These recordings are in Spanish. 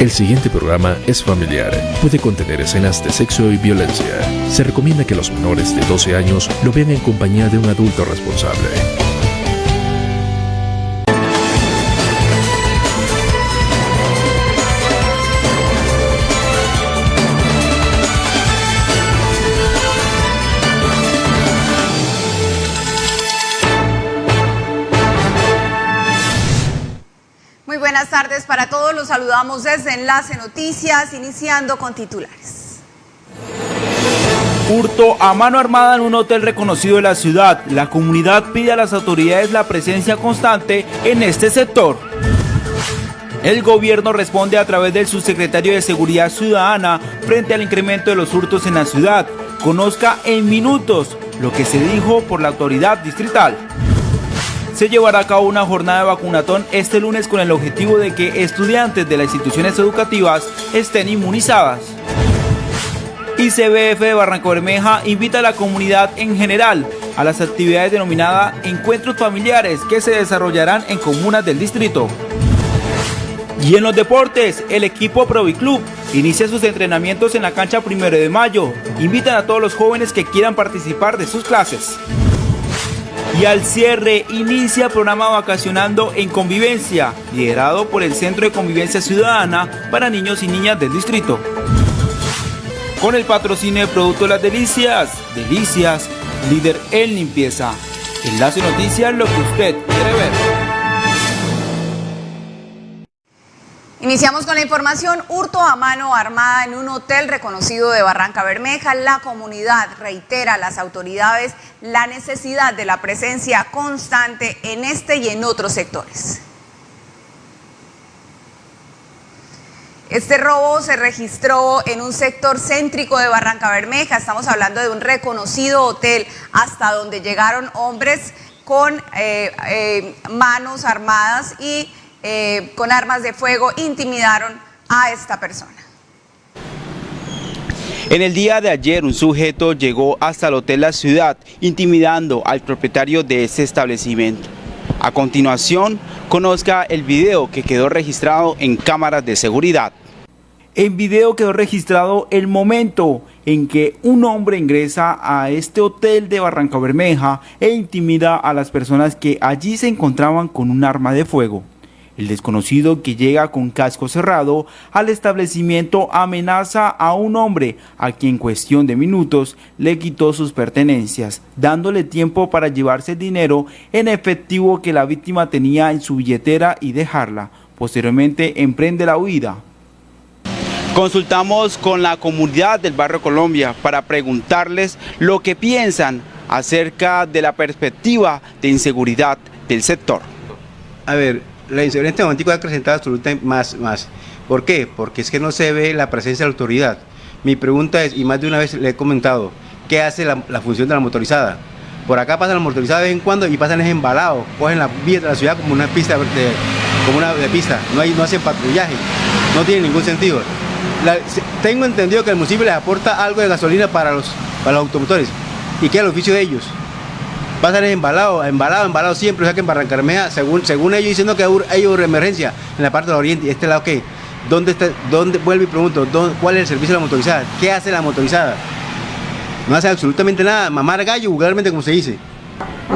El siguiente programa es familiar. Puede contener escenas de sexo y violencia. Se recomienda que los menores de 12 años lo vean en compañía de un adulto responsable. Saludamos desde Enlace Noticias, iniciando con titulares. Hurto a mano armada en un hotel reconocido de la ciudad. La comunidad pide a las autoridades la presencia constante en este sector. El gobierno responde a través del subsecretario de Seguridad Ciudadana frente al incremento de los hurtos en la ciudad. Conozca en minutos lo que se dijo por la autoridad distrital se llevará a cabo una jornada de vacunatón este lunes con el objetivo de que estudiantes de las instituciones educativas estén inmunizadas. ICBF de Barranco Bermeja invita a la comunidad en general a las actividades denominadas encuentros familiares que se desarrollarán en comunas del distrito. Y en los deportes, el equipo Proviclub inicia sus entrenamientos en la cancha primero de mayo. Invitan a todos los jóvenes que quieran participar de sus clases. Y al cierre inicia programa Vacacionando en Convivencia, liderado por el Centro de Convivencia Ciudadana para niños y niñas del distrito. Con el patrocinio de Producto Las Delicias, Delicias, líder en limpieza. Enlace Noticias, lo que usted quiere ver. Iniciamos con la información. Hurto a mano armada en un hotel reconocido de Barranca Bermeja. La comunidad reitera a las autoridades la necesidad de la presencia constante en este y en otros sectores. Este robo se registró en un sector céntrico de Barranca Bermeja. Estamos hablando de un reconocido hotel hasta donde llegaron hombres con eh, eh, manos armadas y eh, con armas de fuego intimidaron a esta persona. En el día de ayer un sujeto llegó hasta el Hotel La Ciudad intimidando al propietario de ese establecimiento. A continuación, conozca el video que quedó registrado en cámaras de seguridad. En video quedó registrado el momento en que un hombre ingresa a este hotel de Barranca Bermeja e intimida a las personas que allí se encontraban con un arma de fuego. El desconocido que llega con casco cerrado al establecimiento amenaza a un hombre a quien en cuestión de minutos le quitó sus pertenencias, dándole tiempo para llevarse el dinero en efectivo que la víctima tenía en su billetera y dejarla. Posteriormente emprende la huida. Consultamos con la comunidad del barrio Colombia para preguntarles lo que piensan acerca de la perspectiva de inseguridad del sector. A ver, la inseguridad en este momento ha acrecentado absolutamente más, más. ¿Por qué? Porque es que no se ve la presencia de la autoridad. Mi pregunta es, y más de una vez le he comentado, ¿qué hace la, función de la motorizada? Por acá pasan la motorizada de vez en cuando y pasan es embalados, cogen la vía de la ciudad como una pista de, como una pista, no, hay, no hacen patrullaje, no tiene ningún sentido. tengo entendido que el municipio les aporta algo de gasolina para los, para los automotores y queda el oficio de ellos va a embalado, embalado, embalado siempre, o sea que en Barrancarmea, según, según ellos diciendo que hay una emergencia en la parte del oriente, y este lado qué, ¿dónde está, dónde, vuelvo y pregunto, cuál es el servicio de la motorizada? ¿Qué hace la motorizada? No hace absolutamente nada, mamar gallo vulgarmente como se dice.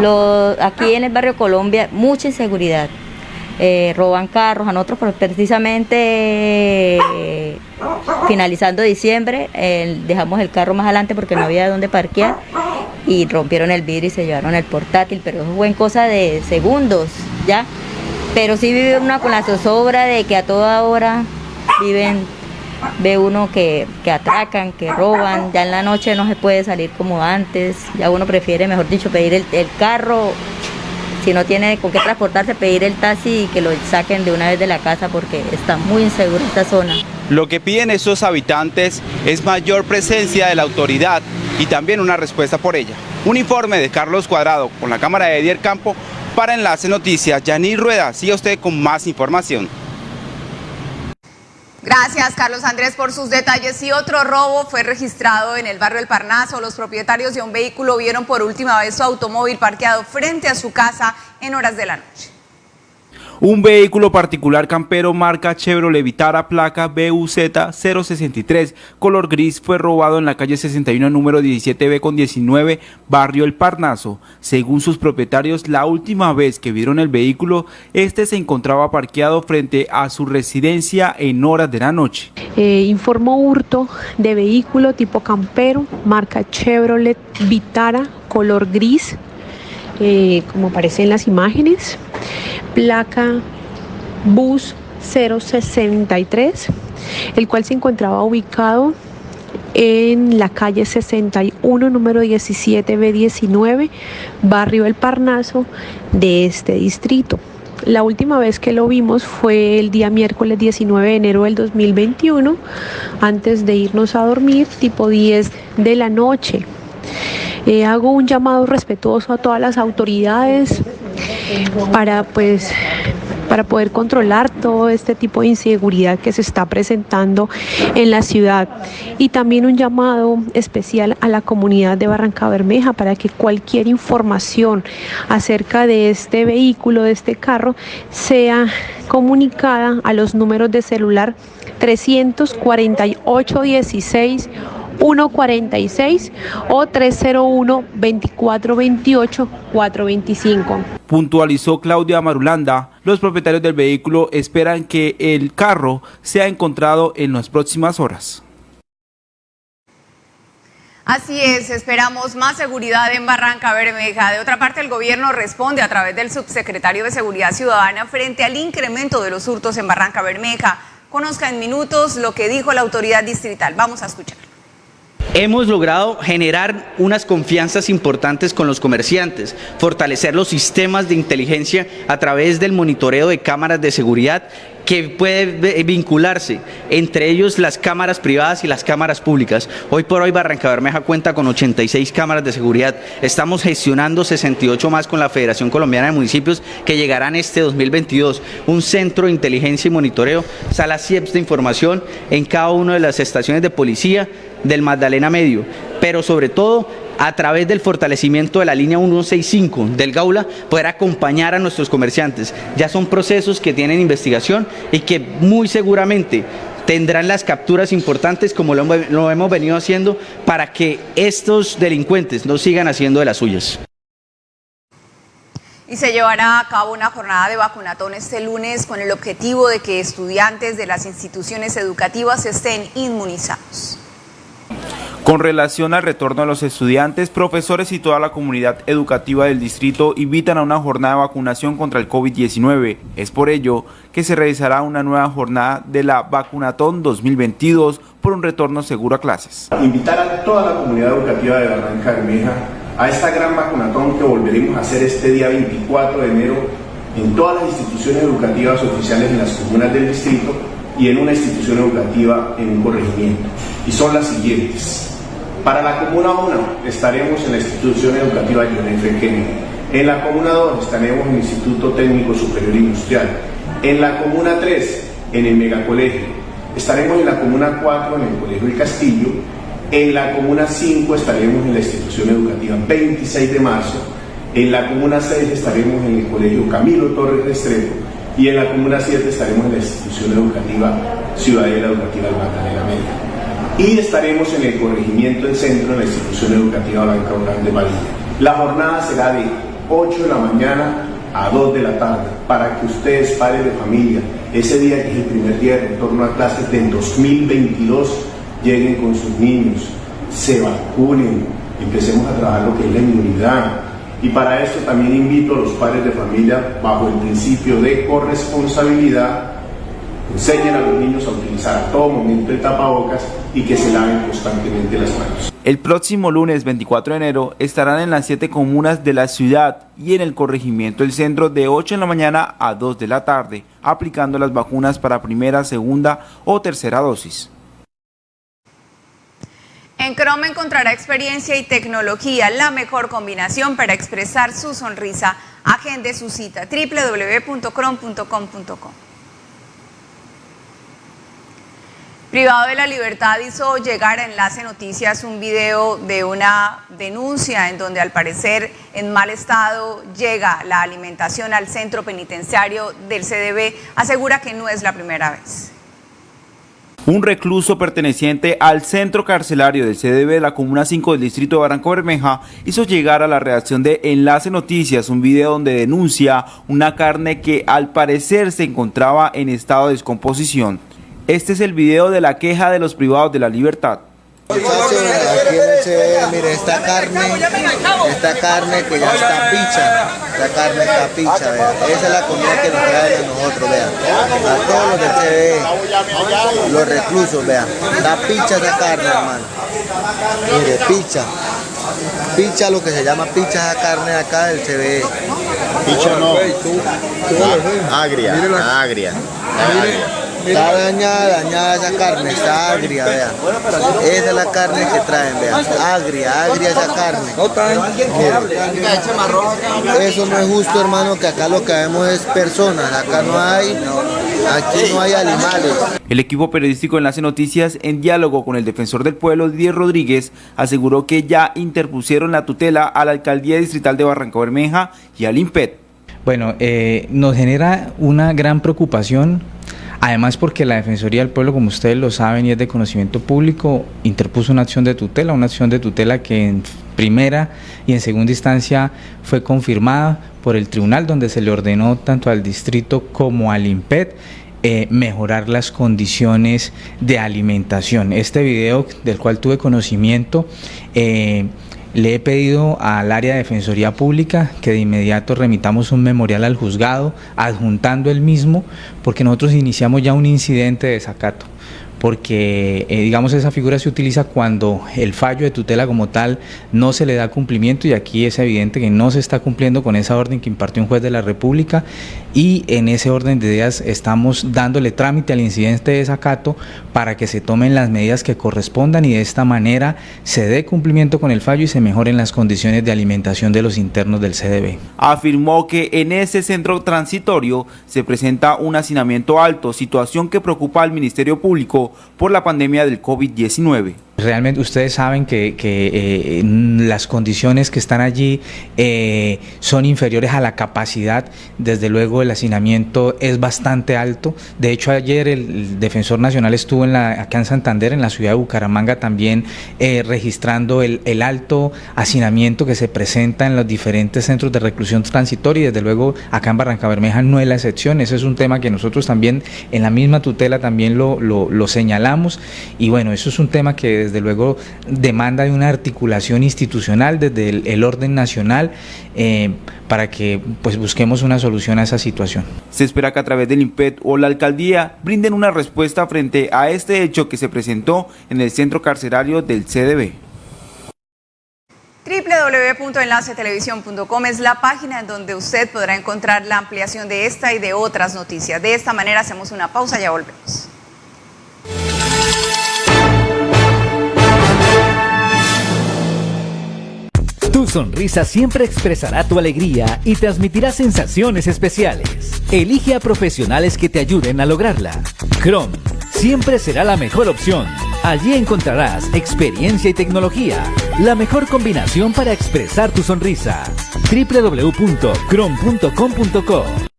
Lo, aquí en el barrio Colombia, mucha inseguridad. Eh, roban carros, a nosotros precisamente eh, finalizando diciembre dejamos el carro más adelante porque no había dónde parquear y rompieron el vidrio y se llevaron el portátil, pero eso fue en cosa de segundos, ¿ya? Pero sí vive uno con la zozobra de que a toda hora viven, ve uno que, atracan, que roban, ya en la noche no se puede salir como antes, ya uno prefiere, mejor dicho, pedir el, el carro, si no tiene con qué transportarse, pedir el taxi y que lo saquen de una vez de la casa porque está muy insegura esta zona. Lo que piden esos habitantes es mayor presencia de la autoridad y también una respuesta por ella. Un informe de Carlos Cuadrado con la cámara de Edier Campo para Enlace Noticias. Yanir Rueda, siga usted con más información. Gracias, Carlos Andrés, por sus detalles. Y otro robo fue registrado en el barrio El Parnaso. Los propietarios de un vehículo vieron por última vez su automóvil parqueado frente a su casa en horas de la noche. Un vehículo particular campero marca Chevrolet Vitara placa BUZ 063 color gris fue robado en la calle 61 número 17B con 19 barrio El Parnaso. Según sus propietarios, la última vez que vieron el vehículo, este se encontraba parqueado frente a su residencia en horas de la noche. Eh, informó hurto de vehículo tipo campero marca Chevrolet Vitara color gris como aparece en las imágenes placa bus 063, el cual se encontraba ubicado en la calle 61, número 17B19, barrio El Parnaso de este distrito. La última vez que lo vimos fue el día miércoles 19 de enero del 2021, antes de irnos a dormir, tipo 10 de la noche. Eh, hago un llamado respetuoso a todas las autoridades para pues para poder controlar todo este tipo de inseguridad que se está presentando en la ciudad. Y también un llamado especial a la comunidad de Barranca Bermeja para que cualquier información acerca de este vehículo, de este carro, sea comunicada a los números de celular 348 16 146 o 301 2428 425. Puntualizó Claudia Marulanda, los propietarios del vehículo esperan que el carro sea encontrado en las próximas horas. Así es, esperamos más seguridad en Barranca Bermeja. De otra parte, el gobierno responde a través del subsecretario de Seguridad Ciudadana frente al incremento de los hurtos en Barranca Bermeja. Conozca en minutos lo que dijo la autoridad distrital. Vamos a escuchar. Hemos logrado generar unas confianzas importantes con los comerciantes, fortalecer los sistemas de inteligencia a través del monitoreo de cámaras de seguridad que puede vincularse entre ellos las cámaras privadas y las cámaras públicas. Hoy por hoy Barranca Bermeja cuenta con 86 cámaras de seguridad. Estamos gestionando 68 más con la Federación Colombiana de Municipios que llegarán este 2022. Un centro de inteligencia y monitoreo, salas CIEPS de información en cada una de las estaciones de policía del Magdalena Medio, pero sobre todo a través del fortalecimiento de la línea 165 del Gaula, poder acompañar a nuestros comerciantes. Ya son procesos que tienen investigación y que muy seguramente tendrán las capturas importantes como lo, lo hemos venido haciendo para que estos delincuentes no sigan haciendo de las suyas. Y se llevará a cabo una jornada de vacunatón este lunes con el objetivo de que estudiantes de las instituciones educativas estén inmunizados. Con relación al retorno de los estudiantes, profesores y toda la comunidad educativa del distrito invitan a una jornada de vacunación contra el COVID-19. Es por ello que se realizará una nueva jornada de la Vacunatón 2022 por un retorno seguro a clases. Invitar a toda la comunidad educativa de Barranca Bermeja a esta gran vacunatón que volveremos a hacer este día 24 de enero en todas las instituciones educativas oficiales en las comunas del distrito y en una institución educativa en un corregimiento. Y son las siguientes. Para la Comuna 1 estaremos en la institución educativa John F. Kennedy. En la Comuna 2 estaremos en el Instituto Técnico Superior Industrial. En la Comuna 3 en el Megacolegio. Estaremos en la Comuna 4 en el Colegio El Castillo. En la Comuna 5 estaremos en la institución educativa 26 de marzo. En la Comuna 6 estaremos en el Colegio Camilo Torres Restrepo. Y en la Comuna 7 estaremos en la institución educativa Ciudadela Educativa Magdalena Media y estaremos en el corregimiento del centro de la institución educativa Blanca Urán de María. La jornada será de 8 de la mañana a 2 de la tarde para que ustedes, padres de familia, ese día que es el primer día de retorno a clases del 2022, lleguen con sus niños, se vacunen, empecemos a trabajar lo que es la inmunidad. Y para esto también invito a los padres de familia, bajo el principio de corresponsabilidad, enseñen a los niños a utilizar a todo momento el tapabocas y que se laven constantemente las manos. El próximo lunes 24 de enero estarán en las siete comunas de la ciudad y en el corregimiento del centro de 8 de la mañana a 2 de la tarde, aplicando las vacunas para primera, segunda o tercera dosis. En Chrome encontrará experiencia y tecnología, la mejor combinación para expresar su sonrisa. Agende su cita www.chrome.com.co. Privado de la Libertad hizo llegar a Enlace Noticias un video de una denuncia en donde al parecer en mal estado llega la alimentación al centro penitenciario del CDB. Asegura que no es la primera vez. Un recluso perteneciente al centro carcelario del CDB de la Comuna 5 del distrito de Barranco Bermeja hizo llegar a la redacción de Enlace Noticias un video donde denuncia una carne que al parecer se encontraba en estado de descomposición. Este es el video de la queja de los privados de la libertad. Muchachos, aquí en el CB, mire, esta carne, esta carne que ya está picha, esta carne está picha, vea. Esa es la comida que nos traen a nosotros, vean. A todos los del CB, los reclusos, vean. Está picha esa carne, hermano. Mire, picha. Picha, lo que se llama picha esa carne acá del CB. Picha no. Agria, agria. agria. Está dañada, dañada esa carne, está agria, vean. Esa es la carne que traen, vean. Agria, agria esa carne. Eso no es justo, hermano, que acá lo que vemos es personas. Acá no hay, aquí no hay animales. El equipo periodístico Enlace Noticias, en diálogo con el defensor del pueblo, Didier Rodríguez, aseguró que ya interpusieron la tutela a la Alcaldía Distrital de Barranca Bermeja y al IMPET. Bueno, eh, nos genera una gran preocupación Además, porque la Defensoría del Pueblo, como ustedes lo saben y es de conocimiento público, interpuso una acción de tutela, una acción de tutela que en primera y en segunda instancia fue confirmada por el tribunal, donde se le ordenó tanto al distrito como al IMPET eh, mejorar las condiciones de alimentación. Este video del cual tuve conocimiento eh, le he pedido al área de Defensoría Pública que de inmediato remitamos un memorial al juzgado adjuntando el mismo porque nosotros iniciamos ya un incidente de desacato. Porque eh, digamos esa figura se utiliza cuando el fallo de tutela como tal no se le da cumplimiento y aquí es evidente que no se está cumpliendo con esa orden que impartió un juez de la República y en ese orden de ideas estamos dándole trámite al incidente de desacato para que se tomen las medidas que correspondan y de esta manera se dé cumplimiento con el fallo y se mejoren las condiciones de alimentación de los internos del CDB. Afirmó que en ese centro transitorio se presenta un hacinamiento alto, situación que preocupa al Ministerio Público por la pandemia del COVID-19. Realmente ustedes saben que, eh, las condiciones que están allí eh, son inferiores a la capacidad. Desde luego el hacinamiento es bastante alto. De hecho ayer el, defensor nacional estuvo en la, acá en Santander, en la ciudad de Bucaramanga también eh, registrando el, alto hacinamiento que se presenta en los diferentes centros de reclusión transitoria desde luego acá en Barranca Bermeja no es la excepción. Ese es un tema que nosotros también en la misma tutela también lo, lo señalamos y bueno, eso es un tema que desde luego demanda de una articulación institucional desde el, el orden nacional eh, para que pues busquemos una solución a esa situación. Se espera que a través del IMPET o la alcaldía brinden una respuesta frente a este hecho que se presentó en el centro carcerario del CDB www.enlacetelevisión.com es la página en donde usted podrá encontrar la ampliación de esta y de otras noticias. De esta manera hacemos una pausa, ya volvemos. Sonrisa siempre expresará tu alegría y transmitirá sensaciones especiales. Elige a profesionales que te ayuden a lograrla. Chrome siempre será la mejor opción. Allí encontrarás experiencia y tecnología, la mejor combinación para expresar tu sonrisa. www.chrome.com.co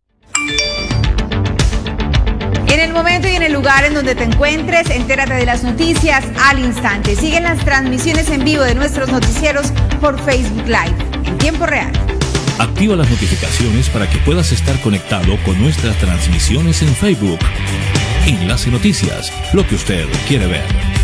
momento y en el lugar en donde te encuentres, entérate de las noticias al instante. Siguen las transmisiones en vivo de nuestros noticieros por Facebook Live en tiempo real. Activa las notificaciones para que puedas estar conectado con nuestras transmisiones en Facebook. Enlace Noticias, lo que usted quiere ver.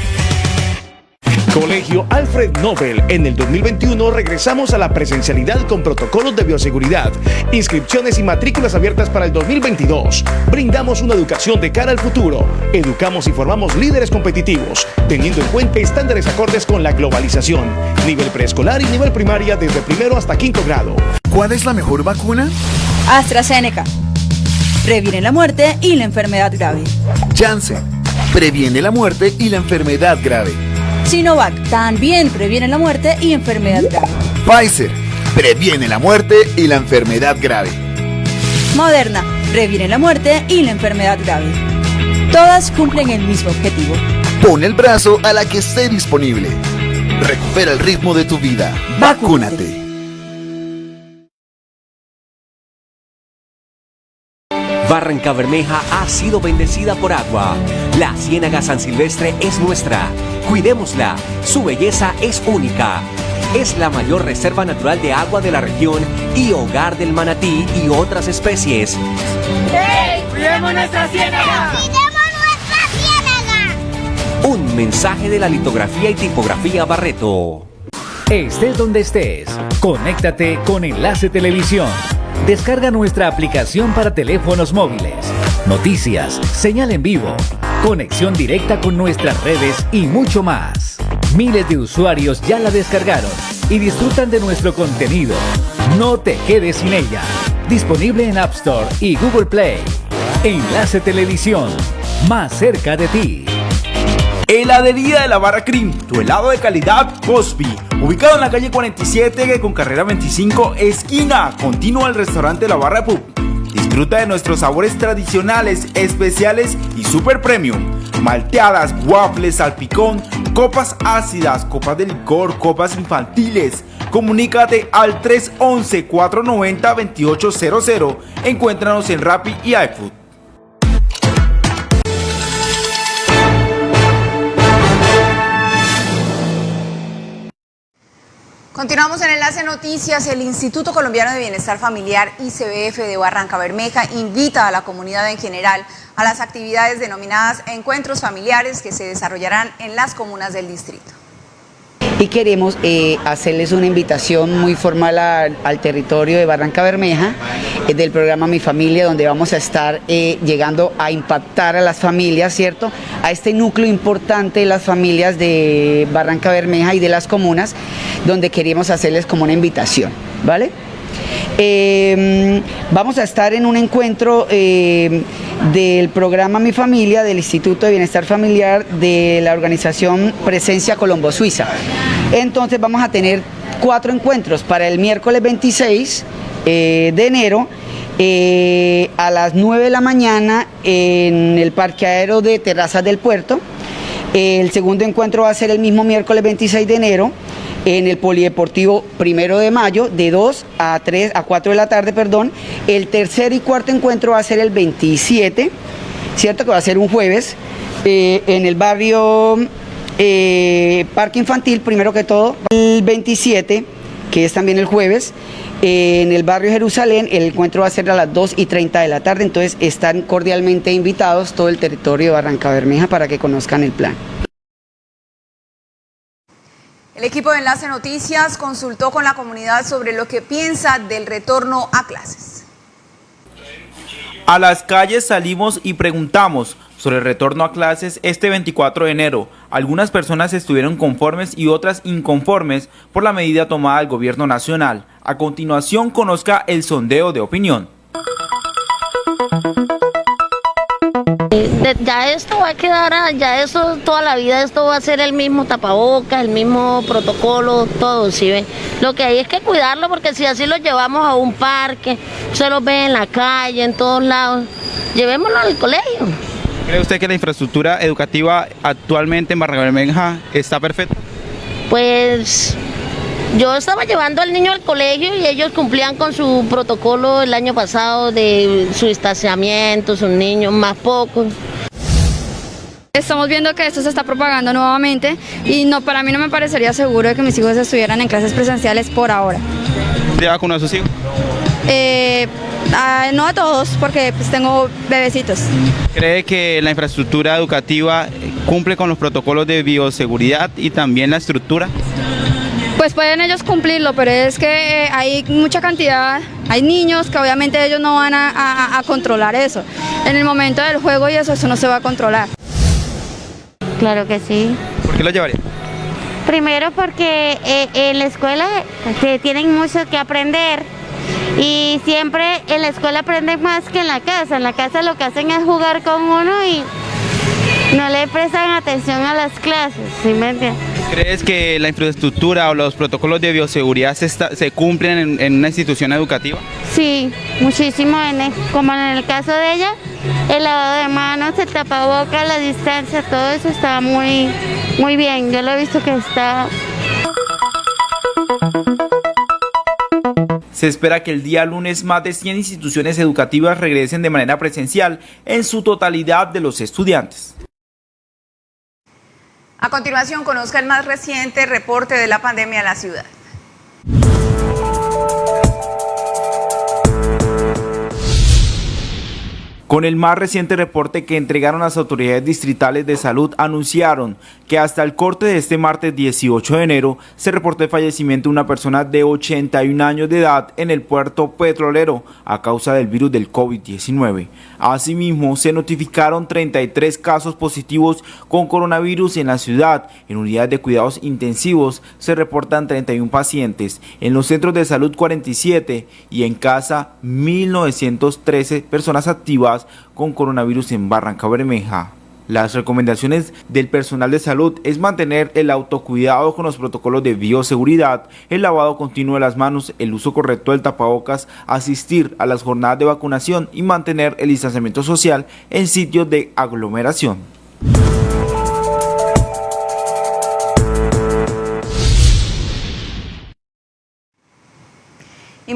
Colegio Alfred Nobel. En el 2021 regresamos a la presencialidad con protocolos de bioseguridad, inscripciones y matrículas abiertas para el 2022. Brindamos una educación de cara al futuro. Educamos y formamos líderes competitivos, teniendo en cuenta estándares acordes con la globalización. Nivel preescolar y nivel primaria desde primero hasta quinto grado. ¿Cuál es la mejor vacuna? AstraZeneca. Previene la muerte y la enfermedad grave. Janssen. Previene la muerte y la enfermedad grave. Sinovac también previene la muerte y enfermedad grave. Pfizer previene la muerte y la enfermedad grave. Moderna previene la muerte y la enfermedad grave. Todas cumplen el mismo objetivo, Pon el brazo a la que esté disponible. Recupera el ritmo de tu vida. Vacúnate. Barranca Bermeja ha sido bendecida por agua. La Ciénaga San Silvestre es nuestra. Cuidémosla. Su belleza es única. Es la mayor reserva natural de agua de la región y hogar del manatí y otras especies. ¡Hey! ¡Cuidemos nuestra ciénaga! Un mensaje de la litografía y tipografía Barreto. Estés donde estés, conéctate con Enlace Televisión. Descarga nuestra aplicación para teléfonos móviles. Noticias, señal en vivo, conexión directa con nuestras redes y mucho más. Miles de usuarios ya la descargaron y disfrutan de nuestro contenido. No te quedes sin ella. Disponible en App Store y Google Play. Enlace Televisión, más cerca de ti. Heladería de la Barra Cream, tu helado de calidad Cosby, ubicado en la calle 47 con carrera 25, esquina, continua al restaurante La Barra Pub. Disfruta de nuestros sabores tradicionales, especiales y super premium. Malteadas, waffles, salpicón, copas ácidas, copas de licor, copas infantiles. Comunícate al 311-490-2800. Encuéntranos en Rappi y iFood. Continuamos en Enlace Noticias. El Instituto Colombiano de Bienestar Familiar, ICBF de Barranca Bermeja, invita a la comunidad en general a las actividades denominadas encuentros familiares que se desarrollarán en las comunas del distrito y queremos eh, hacerles una invitación muy formal al territorio de Barranca Bermeja eh, del programa Mi Familia, donde vamos a estar eh, llegando a impactar a las familias, ¿cierto? A este núcleo importante de las familias de Barranca Bermeja y de las comunas, donde queremos hacerles como una invitación, ¿vale? Vamos a estar en un encuentro del programa Mi Familia, del Instituto de Bienestar Familiar, de la organización Presencia Colombo Suiza. Entonces vamos a tener cuatro encuentros para el miércoles 26 eh, de enero. Eh, a las 9 de la mañana en el Parque Aéreo de Terrazas del Puerto. El segundo encuentro va a ser el mismo miércoles 26 de enero en el Polideportivo primero de mayo, de 2 a 3 a 4 de la tarde, perdón. El tercer y cuarto encuentro va a ser el 27, ¿cierto? Que va a ser un jueves, eh, en el barrio eh, Parque Infantil, primero que todo. El 27, que es también el jueves. Eh, en el barrio Jerusalén, el encuentro va a ser a las 2 y 30 de la tarde, entonces están cordialmente invitados todo el territorio de Barranca Bermeja para que conozcan el plan. El equipo de Enlace Noticias consultó con la comunidad sobre lo que piensa del retorno a clases. A las calles salimos y preguntamos sobre el retorno a clases este 24 de enero. Algunas personas estuvieron conformes y otras inconformes por la medida tomada del gobierno nacional. A continuación conozca el sondeo de opinión. Ya esto va a quedar, ah, ya eso toda la vida esto va a ser el mismo tapabocas, el mismo protocolo, todo, ¿sí ve? Lo que hay es que cuidarlo porque si así lo llevamos a un parque, se lo ve en la calle, en todos lados, llevémoslo al colegio. ¿Cree usted que la infraestructura educativa actualmente en Barranca Bermeja está perfecta? Pues yo estaba llevando al niño al colegio y ellos cumplían con su protocolo el año pasado de su estacionamiento, sus niños más pocos. Estamos viendo que esto se está propagando nuevamente y no, para mí no me parecería seguro que mis hijos estuvieran en clases presenciales por ahora. ¿Ya vacunó a sus hijos? Eh, no a todos, porque pues, tengo bebecitos. ¿Cree que la infraestructura educativa cumple con los protocolos de bioseguridad y también la estructura? Pues pueden ellos cumplirlo, pero es que eh, hay mucha cantidad, hay niños que obviamente ellos no van a, controlar eso. En el momento del juego y eso, eso no se va a controlar. Claro que sí. ¿Por qué lo llevaría? Primero porque eh, en la escuela se tienen mucho que aprender y siempre en la escuela aprenden más que en la casa. En la casa lo que hacen es jugar con uno y no le prestan atención a las clases, ¿sí me entiendes? ¿Crees que la infraestructura o los protocolos de bioseguridad se, cumplen en, una institución educativa? Sí, muchísimo, en como en el caso de ella, el lavado de manos, el tapabocas, la distancia, todo eso está muy, muy bien. Yo lo he visto que está Se espera que el día lunes más de 100 instituciones educativas regresen de manera presencial en su totalidad de los estudiantes. A continuación, conozca el más reciente reporte de la pandemia en la ciudad. Con el más reciente reporte que entregaron las autoridades distritales de salud, anunciaron que hasta el corte de este martes 18 de enero se reportó el fallecimiento de una persona de 81 años de edad en el puerto petrolero a causa del virus del COVID-19. Asimismo, se notificaron 33 casos positivos con coronavirus en la ciudad. En unidades de cuidados intensivos se reportan 31 pacientes, en los centros de salud 47 y en casa 1913 personas activas con coronavirus en Barranca Bermeja. Las recomendaciones del personal de salud es mantener el autocuidado con los protocolos de bioseguridad, el lavado continuo de las manos, el uso correcto del tapabocas, asistir a las jornadas de vacunación y mantener el distanciamiento social en sitios de aglomeración.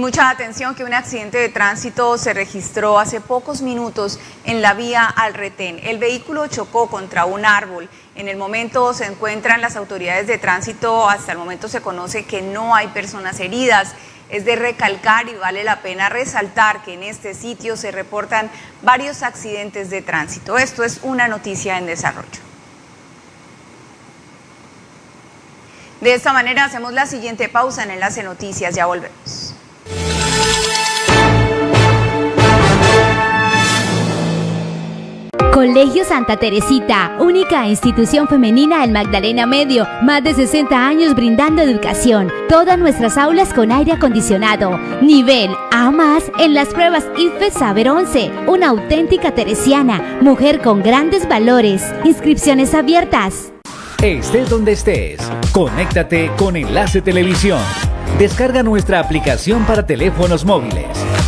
Mucha atención que un accidente de tránsito se registró hace pocos minutos en la vía al retén. El vehículo chocó contra un árbol. En el momento se encuentran las autoridades de tránsito. Hasta el momento se conoce que no hay personas heridas. Es de recalcar y vale la pena resaltar que en este sitio se reportan varios accidentes de tránsito. Esto es una noticia en desarrollo. De esta manera hacemos la siguiente pausa en Enlace Noticias. Ya volvemos. Colegio Santa Teresita, única institución femenina del Magdalena Medio, más de 60 años brindando educación. Todas nuestras aulas con aire acondicionado. Nivel A más en las pruebas IFE Saber 11. Una auténtica teresiana, mujer con grandes valores. Inscripciones abiertas. Estés donde estés, conéctate con Enlace Televisión. Descarga nuestra aplicación para teléfonos móviles.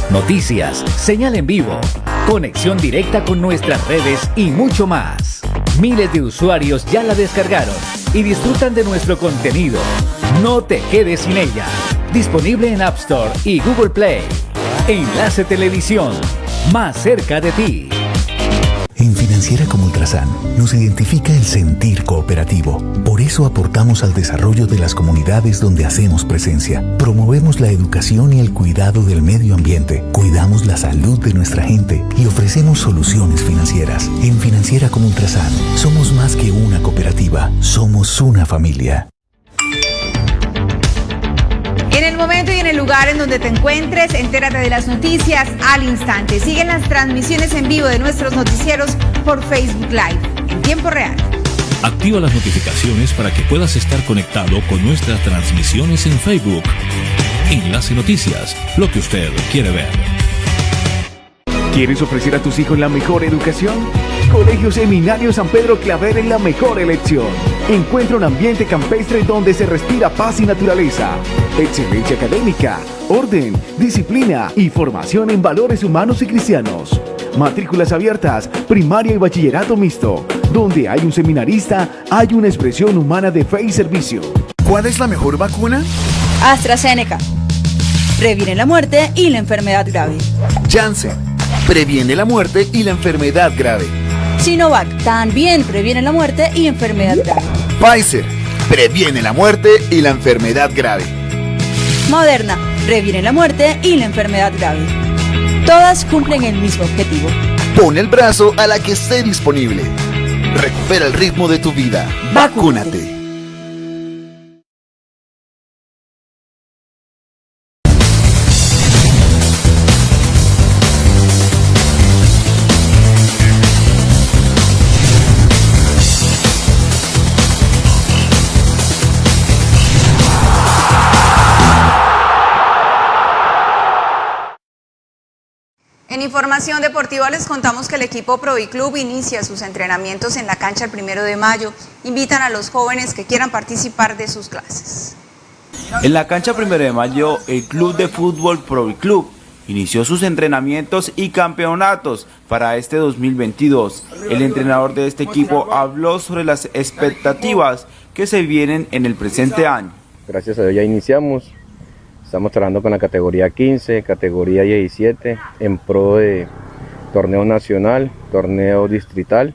Noticias, señal en vivo, conexión directa con nuestras redes y mucho más. Miles de usuarios ya la descargaron y disfrutan de nuestro contenido. No te quedes sin ella. Disponible en App Store y Google Play. Enlace Televisión, más cerca de ti. En Financiera como Ultrasan nos identifica el sentir cooperativo. Por eso aportamos al desarrollo de las comunidades donde hacemos presencia. Promovemos la educación y el cuidado del medio ambiente. Cuidamos la salud de nuestra gente y ofrecemos soluciones financieras. En Financiera como Ultrasan somos más que una cooperativa, somos una familia. Momento y en el lugar en donde te encuentres, entérate de las noticias al instante. Siguen las transmisiones en vivo de nuestros noticieros por Facebook Live en tiempo real. Activa las notificaciones para que puedas estar conectado con nuestras transmisiones en Facebook. Enlace Noticias, lo que usted quiere ver. ¿Quieres ofrecer a tus hijos la mejor educación? Colegio Seminario San Pedro Claver es la mejor elección. Encuentra un ambiente campestre donde se respira paz y naturaleza, excelencia académica, orden, disciplina y formación en valores humanos y cristianos. Matrículas abiertas, primaria y bachillerato mixto. Donde hay un seminarista, hay una expresión humana de fe y servicio. ¿Cuál es la mejor vacuna? AstraZeneca. Previene la muerte y la enfermedad grave. Janssen. Previene la muerte y la enfermedad grave. Sinovac también previene la muerte y enfermedad grave. Pfizer. Previene la muerte y la enfermedad grave. Moderna previene la muerte y la enfermedad grave. Todas cumplen el mismo objetivo. Pon el brazo a la que esté disponible. Recupera el ritmo de tu vida. Vacúnate. Información deportiva les contamos que el equipo Club inicia sus entrenamientos en la cancha el primero de mayo. Invitan a los jóvenes que quieran participar de sus clases. En la cancha primero de mayo, el Club de Fútbol Club inició sus entrenamientos y campeonatos para este 2022. El entrenador de este equipo habló sobre las expectativas que se vienen en el presente año. Gracias a Dios ya iniciamos, estamos trabajando con la categoría 15, categoría 17 en pro de torneo nacional, torneo distrital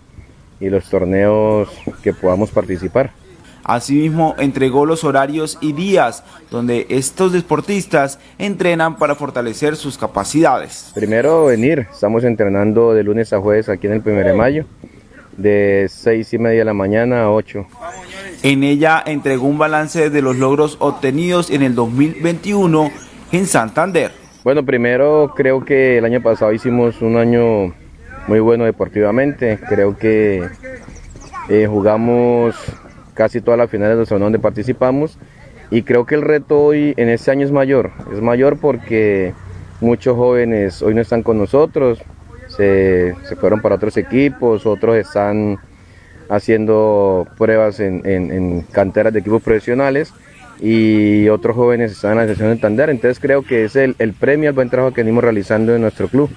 y los torneos que podamos participar. Asimismo, entregó los horarios y días donde estos deportistas entrenan para fortalecer sus capacidades. Primero venir, estamos entrenando de lunes a jueves aquí en el 1 de mayo, de 6 y media de la mañana a 8. En ella entregó un balance de los logros obtenidos en el 2021 en Santander. Bueno, primero creo que el año pasado hicimos un año muy bueno deportivamente. Creo que eh, jugamos casi todas las finales del torneo donde participamos y creo que el reto hoy en este año es mayor. Es mayor porque muchos jóvenes hoy no están con nosotros, se, fueron para otros equipos, otros están haciendo pruebas en, en canteras de equipos profesionales y otros jóvenes están en la sesión de Tander. Entonces creo que es el, el premio al buen trabajo que venimos realizando en nuestro club.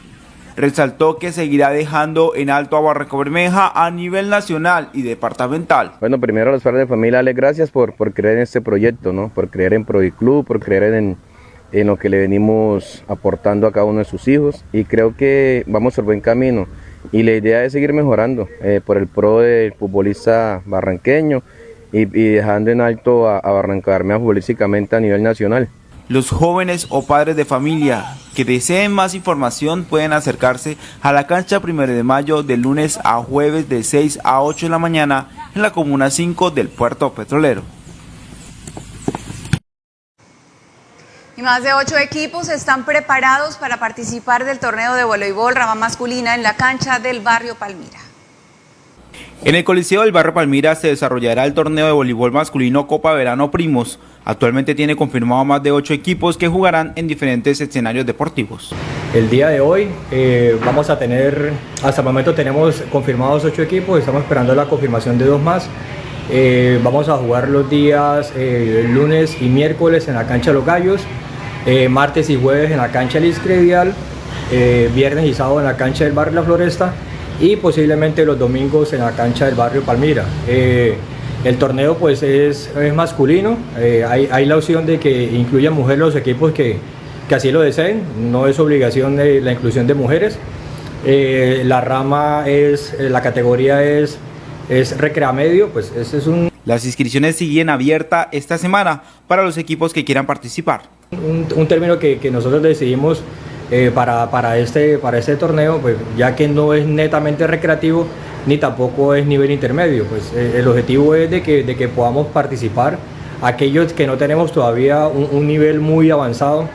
Resaltó que seguirá dejando en alto a Barranco Bermeja a nivel nacional y departamental. Bueno, primero a los padres de familia, les gracias por, por creer en este proyecto, ¿no? por creer en Club, por creer en, en lo que le venimos aportando a cada uno de sus hijos y creo que vamos por buen camino y la idea es seguir mejorando eh, por el pro del futbolista barranqueño y, dejando en alto a, a futbolísticamente a nivel nacional. Los jóvenes o padres de familia que deseen más información pueden acercarse a la cancha 1 de mayo de lunes a jueves de 6 a 8 de la mañana en la Comuna 5 del Puerto Petrolero. Y más de ocho equipos están preparados para participar del torneo de voleibol rama masculina en la cancha del barrio Palmira. En el Coliseo del Barrio Palmira se desarrollará el torneo de voleibol masculino Copa Verano Primos. Actualmente tiene confirmado más de ocho equipos que jugarán en diferentes escenarios deportivos. El día de hoy eh, vamos a tener, hasta el momento tenemos confirmados ocho equipos, estamos esperando la confirmación de dos más. Eh, vamos a jugar los días eh, lunes y miércoles en la cancha los Gallos, martes y jueves en la cancha del Iscredial, viernes y sábado en la cancha del Barrio La Floresta y posiblemente los domingos en la cancha del barrio Palmira. Eh, el torneo pues es, masculino, eh, hay, la opción de que incluyan mujeres los equipos que, así lo deseen, no es obligación de la inclusión de mujeres. Eh, la rama es, la categoría es, es recrea medio, pues ese es un... Las inscripciones siguen abiertas esta semana para los equipos que quieran participar. Un, término que, nosotros decidimos eh, para, para, este, para este torneo, pues, ya que no es netamente recreativo ni tampoco es nivel intermedio. Pues, eh, el objetivo es de que, de que podamos participar aquellos que no tenemos todavía un, nivel muy avanzado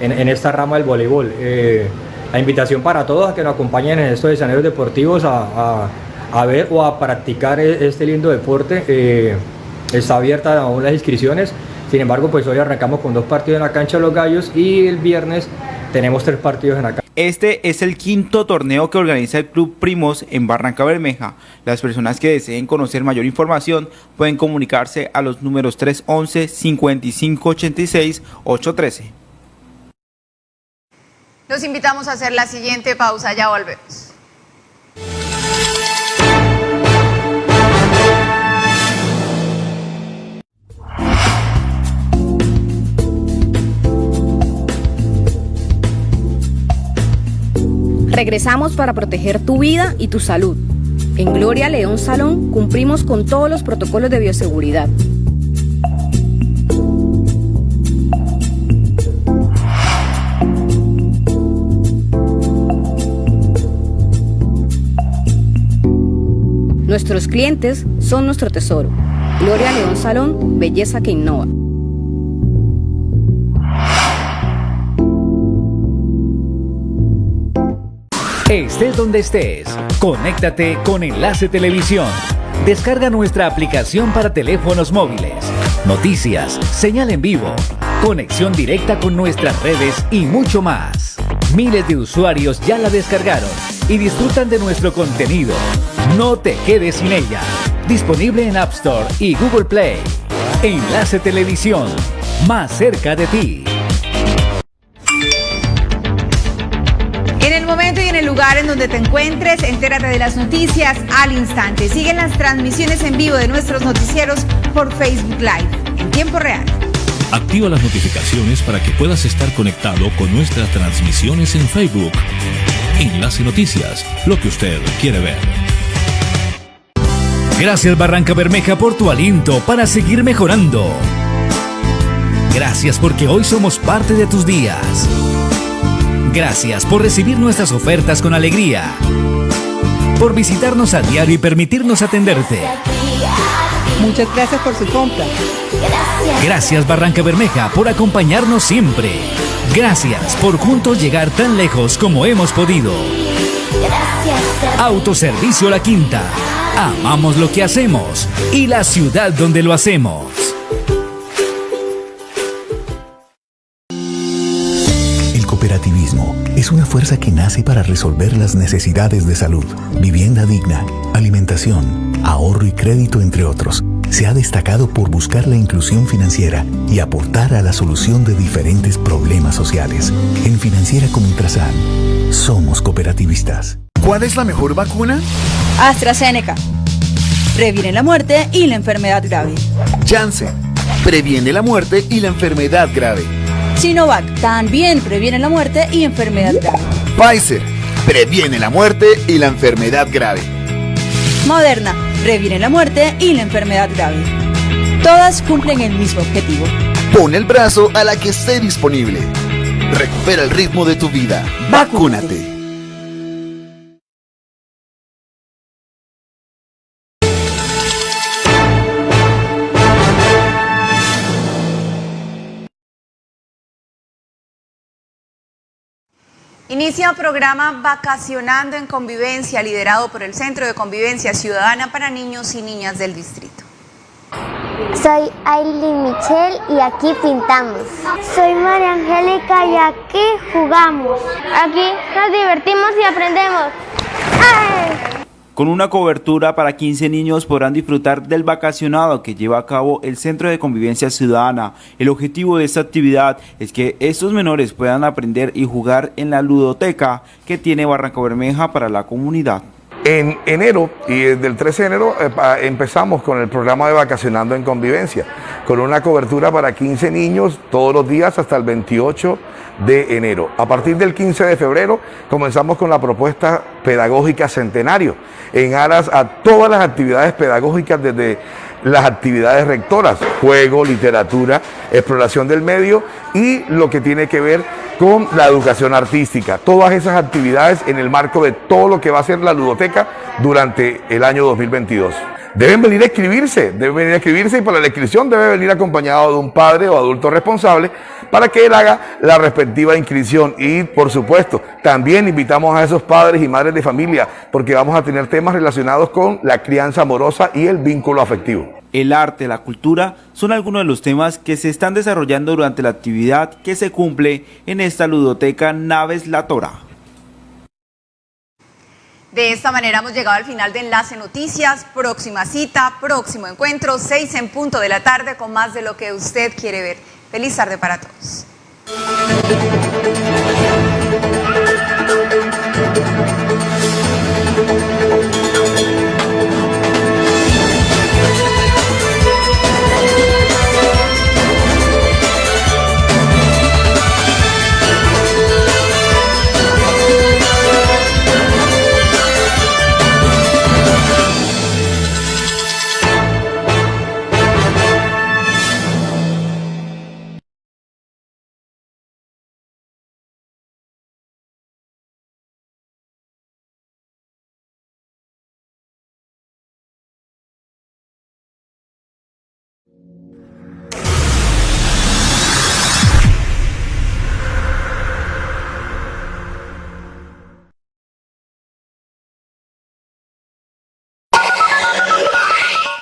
en, esta rama del voleibol. Eh, la invitación para todos a que nos acompañen en estos escenarios deportivos a, a, a ver o a practicar e, este lindo deporte. está abierta aún las inscripciones. Sin embargo, pues hoy arrancamos con dos partidos en la cancha de los gallos y el viernes tenemos tres partidos en la cancha. Este es el quinto torneo que organiza el Club Primos en Barranca Bermeja. Las personas que deseen conocer mayor información pueden comunicarse a los números 311-5586-813. Los invitamos a hacer la siguiente pausa, ya volvemos. Regresamos para proteger tu vida y tu salud. En Gloria León Salón cumplimos con todos los protocolos de bioseguridad. Nuestros clientes son nuestro tesoro. Gloria León Salón, belleza que innova. Estés donde estés, conéctate con Enlace Televisión. Descarga nuestra aplicación para teléfonos móviles. Noticias, señal en vivo, conexión directa con nuestras redes y mucho más. Miles de usuarios ya la descargaron y disfrutan de nuestro contenido. No te quedes sin ella. Disponible en App Store y Google Play. Enlace Televisión, más cerca de ti. Lugar en donde te encuentres, entérate de las noticias al instante. Siguen las transmisiones en vivo de nuestros noticieros por Facebook Live en tiempo real. Activa las notificaciones para que puedas estar conectado con nuestras transmisiones en Facebook. Enlace Noticias, lo que usted quiere ver. Gracias Barranca Bermeja por tu aliento para seguir mejorando. Gracias porque hoy somos parte de tus días. Gracias por recibir nuestras ofertas con alegría. Por visitarnos a diario y permitirnos atenderte. Muchas gracias por su compra. Gracias Barranca Bermeja por acompañarnos siempre. Gracias por juntos llegar tan lejos como hemos podido. Autoservicio La Quinta. Amamos lo que hacemos y la ciudad donde lo hacemos. Cooperativismo es una fuerza que nace para resolver las necesidades de salud, vivienda digna, alimentación, ahorro y crédito, entre otros. Se ha destacado por buscar la inclusión financiera y aportar a la solución de diferentes problemas sociales. En Financiera como Ultrasan, somos cooperativistas. ¿Cuál es la mejor vacuna? AstraZeneca. Previene la muerte y la enfermedad grave. Janssen. Previene la muerte y la enfermedad grave. Sinovac también previene la muerte y enfermedad grave. Pfizer. Previene la muerte y la enfermedad grave. Moderna previene la muerte y la enfermedad grave. Todas cumplen el mismo objetivo. Pon el brazo a la que esté disponible. Recupera el ritmo de tu vida. Vacúnate. Inicia programa Vacacionando en Convivencia, liderado por el Centro de Convivencia Ciudadana para Niños y Niñas del Distrito. Soy Aileen Michelle y aquí pintamos. Soy María Angélica y aquí jugamos. Aquí nos divertimos y aprendemos. Con una cobertura para 15 niños podrán disfrutar del vacacionado que lleva a cabo el Centro de Convivencia Ciudadana. El objetivo de esta actividad es que estos menores puedan aprender y jugar en la ludoteca que tiene Barranca Bermeja para la comunidad. En enero y desde el 13 de enero eh, empezamos con el programa de Vacacionando en Convivencia, con una cobertura para 15 niños todos los días hasta el 28 de enero. A partir del 15 de febrero comenzamos con la propuesta pedagógica centenario, en aras a todas las actividades pedagógicas desde las actividades rectoras, juego, literatura, exploración del medio y lo que tiene que ver con la educación artística. Todas esas actividades en el marco de todo lo que va a ser la ludoteca durante el año 2022. Deben venir a escribirse, deben venir a escribirse y para la inscripción debe venir acompañado de un padre o adulto responsable para que él haga la respectiva inscripción. Y por supuesto, también invitamos a esos padres y madres de familia porque vamos a tener temas relacionados con la crianza amorosa y el vínculo afectivo. El arte, la cultura son algunos de los temas que se están desarrollando durante la actividad que se cumple en esta ludoteca Naves La Tora. De esta manera hemos llegado al final de Enlace Noticias. Próxima cita, próximo encuentro, 6 en punto de la tarde con más de lo que usted quiere ver. Feliz tarde para todos.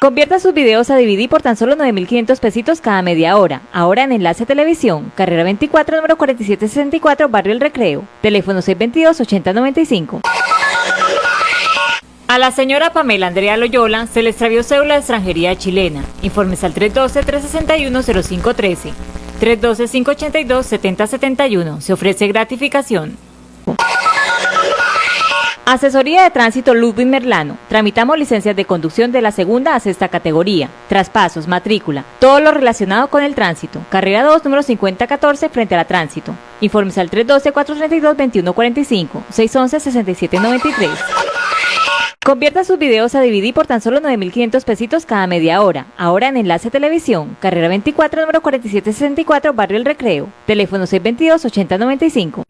Convierta sus videos a DVD por tan solo 9.500 pesitos cada media hora. Ahora en Enlace Televisión, carrera 24, número 4764, Barrio El Recreo. Teléfono 622-8095. A la señora Pamela Andrea Loyola se le extravió cédula de extranjería chilena. Informes al 312-361-0513. 312-582-7071. Se ofrece gratificación. Asesoría de Tránsito Ludwig Merlano. Tramitamos licencias de conducción de la segunda a sexta categoría. Traspasos, matrícula, todo lo relacionado con el tránsito. Carrera 2, número 5014, frente a la tránsito. Informes al 312-432-2145, 611-6793. Convierta sus videos a DVD por tan solo 9.500 pesitos cada media hora. Ahora en Enlace Televisión, carrera 24, número 4764, Barrio El Recreo. Teléfono 622-8095.